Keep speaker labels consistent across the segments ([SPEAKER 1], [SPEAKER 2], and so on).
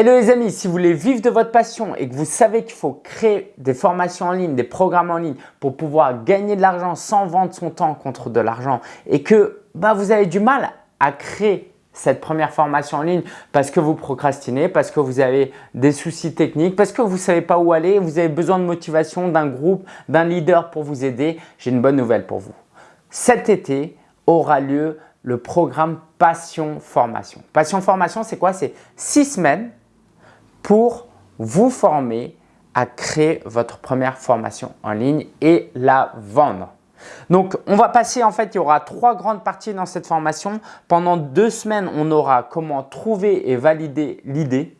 [SPEAKER 1] Hello les amis, si vous voulez vivre de votre passion et que vous savez qu'il faut créer des formations en ligne, des programmes en ligne pour pouvoir gagner de l'argent sans vendre son temps contre de l'argent et que bah, vous avez du mal à créer cette première formation en ligne parce que vous procrastinez, parce que vous avez des soucis techniques, parce que vous ne savez pas où aller, vous avez besoin de motivation, d'un groupe, d'un leader pour vous aider, j'ai une bonne nouvelle pour vous. Cet été aura lieu le programme Passion Formation. Passion Formation, c'est quoi? C'est six semaines pour vous former à créer votre première formation en ligne et la vendre. Donc, on va passer, en fait, il y aura trois grandes parties dans cette formation. Pendant deux semaines, on aura comment trouver et valider l'idée.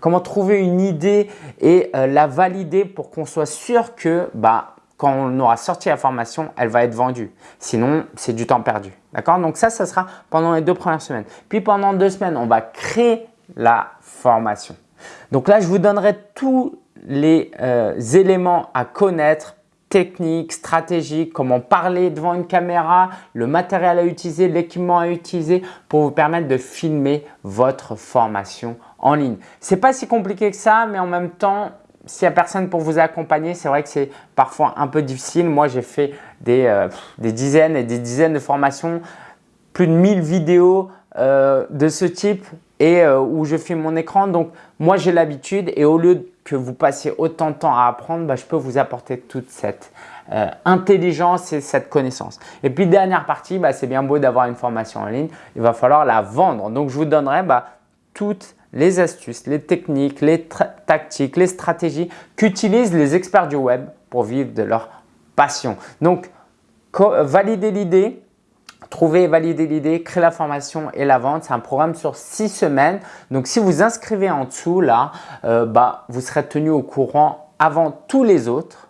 [SPEAKER 1] comment trouver une idée et euh, la valider pour qu'on soit sûr que bah, quand on aura sorti la formation, elle va être vendue. Sinon, c'est du temps perdu. D'accord? Donc ça, ça sera pendant les deux premières semaines. Puis pendant deux semaines, on va créer la formation. Donc là, je vous donnerai tous les euh, éléments à connaître, techniques, stratégiques, comment parler devant une caméra, le matériel à utiliser, l'équipement à utiliser pour vous permettre de filmer votre formation en ligne. Ce n'est pas si compliqué que ça, mais en même temps, s'il n'y a personne pour vous accompagner, c'est vrai que c'est parfois un peu difficile. Moi, j'ai fait des, euh, dizaines et des dizaines de formations, plus de 1000 vidéos euh, de ce type et euh, où je filme mon écran. Donc, moi, j'ai l'habitude et au lieu que vous passiez autant de temps à apprendre, bah, je peux vous apporter toute cette euh, intelligence et cette connaissance. Et puis, dernière partie, bah, c'est bien beau d'avoir une formation en ligne, il va falloir la vendre. Donc, je vous donnerai bah, toutes les astuces, les techniques, les tactiques, les stratégies qu'utilisent les experts du web pour vivre de leur passion. Donc, valider l'idée, Trouver et valider l'idée, créer la formation et la vente. C'est un programme sur six semaines. Donc, si vous inscrivez en dessous, là, euh, bah, vous serez tenu au courant avant tous les autres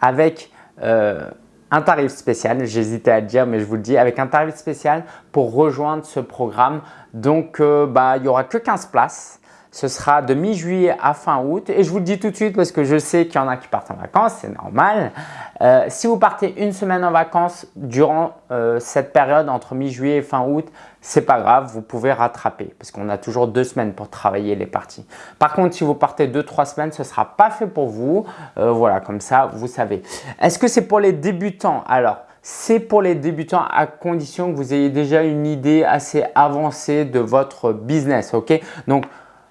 [SPEAKER 1] avec euh, un tarif spécial. J'hésitais à le dire, mais je vous le dis, avec un tarif spécial pour rejoindre ce programme. Donc, euh, bah, il n'y aura que 15 places. Ce sera de mi-juillet à fin août et je vous le dis tout de suite parce que je sais qu'il y en a qui partent en vacances, c'est normal. Euh, si vous partez une semaine en vacances durant euh, cette période entre mi-juillet et fin août, c'est pas grave, vous pouvez rattraper parce qu'on a toujours deux semaines pour travailler les parties. Par contre, si vous partez deux, trois semaines, ce sera pas fait pour vous. Euh, voilà, comme ça, vous savez. Est-ce que c'est pour les débutants? Alors, c'est pour les débutants à condition que vous ayez déjà une idée assez avancée de votre business. ok? Donc,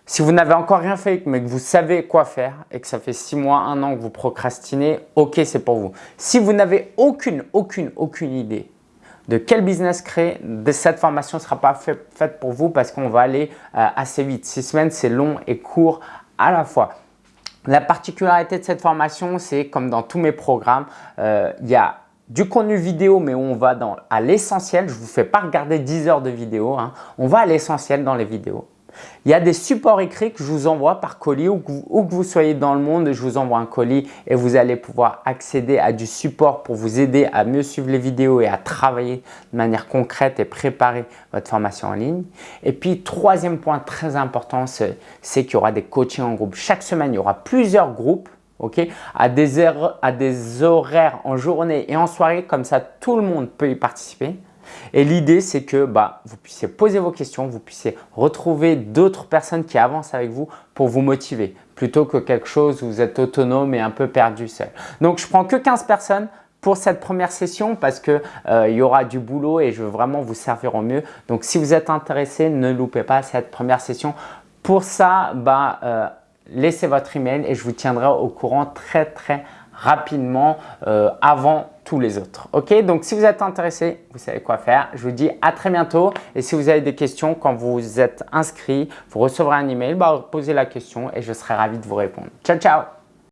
[SPEAKER 1] si vous n'avez encore rien fait mais que vous savez quoi faire et que ça fait six mois, un an que vous procrastinez, ok, c'est pour vous. Si vous n'avez aucune, aucune, aucune idée de quel business créer, cette formation ne sera pas faite pour vous parce qu'on va aller euh, assez vite. Six semaines, c'est long et court à la fois. La particularité de cette formation, c'est comme dans tous mes programmes, euh, il y a du contenu vidéo, mais on va dans, à l'essentiel. Je ne vous fais pas regarder 10 heures de vidéo. Hein. On va à l'essentiel dans les vidéos. Il y a des supports écrits que je vous envoie par colis ou que, vous, soyez dans le monde, je vous envoie un colis et vous allez pouvoir accéder à du support pour vous aider à mieux suivre les vidéos et à travailler de manière concrète et préparer votre formation en ligne. Et puis, troisième point très important, c'est qu'il y aura des coachings en groupe. Chaque semaine, il y aura plusieurs groupes à, des à des horaires en journée et en soirée, comme ça tout le monde peut y participer. Et l'idée, c'est que bah, vous puissiez poser vos questions, vous puissiez retrouver d'autres personnes qui avancent avec vous pour vous motiver plutôt que quelque chose où vous êtes autonome et un peu perdu seul. Donc, je prends que 15 personnes pour cette première session parce qu'il euh, y aura du boulot et je veux vraiment vous servir au mieux. Donc, si vous êtes intéressé, ne loupez pas cette première session. Pour ça, bah, euh, laissez votre email et je vous tiendrai au courant très très rapidement euh, avant tous les autres. Ok, donc si vous êtes intéressé, vous savez quoi faire. Je vous dis à très bientôt. Et si vous avez des questions, quand vous êtes inscrit, vous recevrez un email, bah, posez la question et je serai ravi de vous répondre. Ciao, ciao